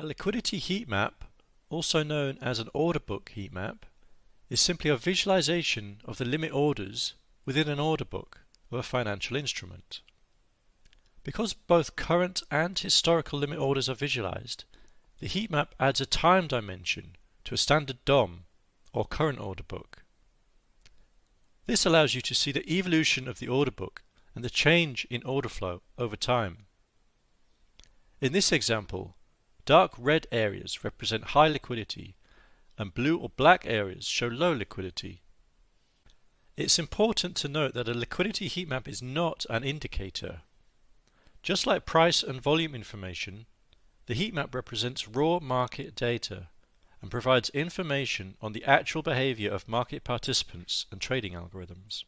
A liquidity heat map, also known as an order book heat map, is simply a visualization of the limit orders within an order book of a financial instrument. Because both current and historical limit orders are visualized, the heat map adds a time dimension to a standard DOM or current order book. This allows you to see the evolution of the order book and the change in order flow over time. In this example, Dark red areas represent high liquidity and blue or black areas show low liquidity. It's important to note that a liquidity heat map is not an indicator. Just like price and volume information, the heat map represents raw market data and provides information on the actual behavior of market participants and trading algorithms.